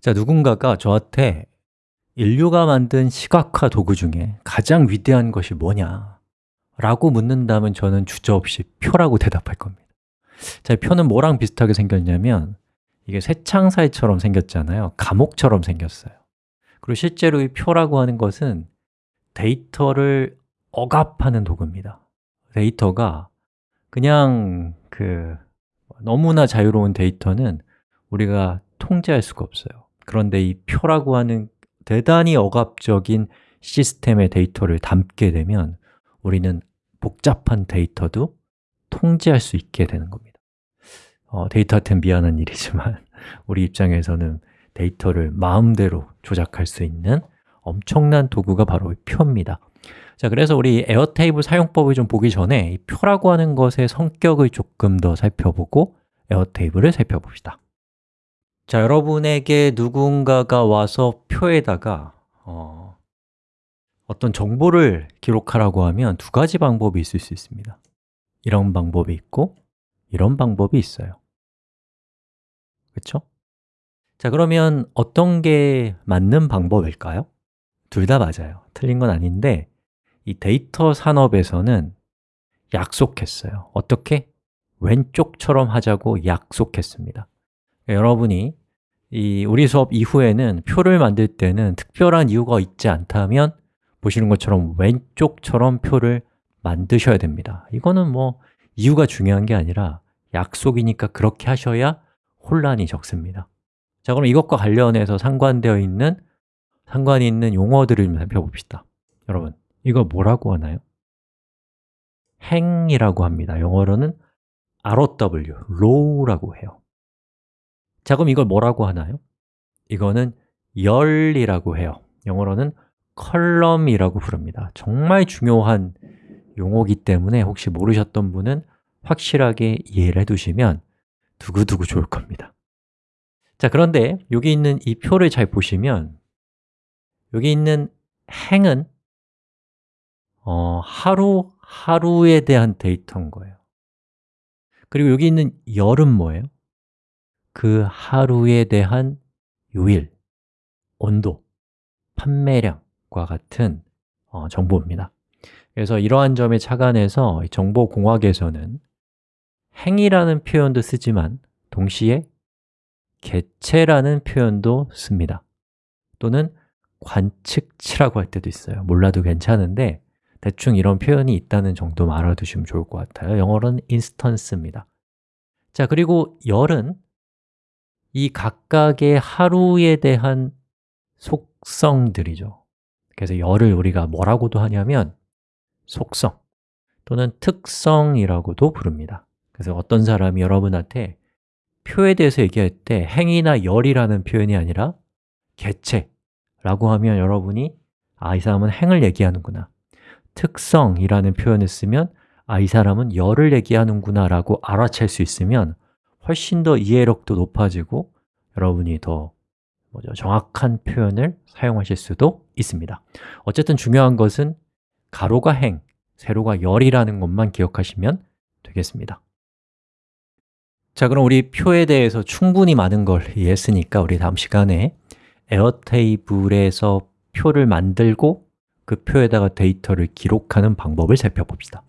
자, 누군가가 저한테 인류가 만든 시각화 도구 중에 가장 위대한 것이 뭐냐? 라고 묻는다면 저는 주저없이 표라고 대답할 겁니다. 자, 표는 뭐랑 비슷하게 생겼냐면 이게 쇠창살처럼 생겼잖아요. 감옥처럼 생겼어요. 그리고 실제로 이 표라고 하는 것은 데이터를 억압하는 도구입니다. 데이터가 그냥 그 너무나 자유로운 데이터는 우리가 통제할 수가 없어요 그런데 이 표라고 하는 대단히 억압적인 시스템의 데이터를 담게 되면 우리는 복잡한 데이터도 통제할 수 있게 되는 겁니다. 어, 데이터한테 미안한 일이지만 우리 입장에서는 데이터를 마음대로 조작할 수 있는 엄청난 도구가 바로 표입니다. 자, 그래서 우리 에어테이블 사용법을 좀 보기 전에 이 표라고 하는 것의 성격을 조금 더 살펴보고 에어테이블을 살펴봅시다 자, 여러분에게 누군가가 와서 표에다가 어, 어떤 정보를 기록하라고 하면 두 가지 방법이 있을 수 있습니다 이런 방법이 있고 이런 방법이 있어요 그렇죠? 자, 그러면 어떤 게 맞는 방법일까요? 둘 다 맞아요 틀린 건 아닌데 이 데이터 산업에서는 약속했어요 어떻게? 왼쪽처럼 하자고 약속했습니다 여러분이 이 우리 수업 이후에는 표를 만들 때는 특별한 이유가 있지 않다면 보시는 것처럼 왼쪽처럼 표를 만드셔야 됩니다. 이거는 뭐 이유가 중요한 게 아니라 약속이니까 그렇게 하셔야 혼란이 적습니다. 자, 그럼 이것과 관련해서 상관되어 있는 상관이 있는 용어들을 좀 살펴봅시다. 여러분, 이거 뭐라고 하나요? 행이라고 합니다. 영어로는 ROW, row라고 해요 자, 그럼 이걸 뭐라고 하나요? 이거는 열이라고 해요 영어로는 컬럼이라고 부릅니다 정말 중요한 용어기 때문에 혹시 모르셨던 분은 확실하게 이해를 해두시면 두고두고 좋을 겁니다 자, 그런데 여기 있는 이 표를 잘 보시면 여기 있는 행은 어, 하루, 하루에 대한 데이터인 거예요 그리고 여기 있는 열은 뭐예요? 그 하루에 대한 요일, 온도, 판매량과 같은 어, 정보입니다. 그래서 이러한 점에 착안해서 정보공학에서는 행이라는 표현도 쓰지만 동시에 개체라는 표현도 씁니다. 또는 관측치라고 할 때도 있어요. 몰라도 괜찮은데 대충 이런 표현이 있다는 정도만 알아두시면 좋을 것 같아요. 영어로는 instance입니다. 자, 그리고 열은 이 각각의 하루에 대한 속성들이죠. 그래서 열을 우리가 뭐라고도 하냐면 속성 또는 특성이라고도 부릅니다. 그래서 어떤 사람이 여러분한테 표에 대해서 얘기할 때 행이나 열이라는 표현이 아니라 개체라고 하면 여러분이 아, 이 사람은 행을 얘기하는구나. 특성이라는 표현을 쓰면 아, 이 사람은 열을 얘기하는구나 라고 알아챌 수 있으면 훨씬 더 이해력도 높아지고 여러분이 더 뭐죠? 정확한 표현을 사용하실 수도 있습니다. 어쨌든 중요한 것은 가로가 행, 세로가 열이라는 것만 기억하시면 되겠습니다. 자, 그럼 우리 표에 대해서 충분히 많은 걸 이해했으니까 우리 다음 시간에 에어테이블에서 표를 만들고 그 표에다가 데이터를 기록하는 방법을 살펴봅시다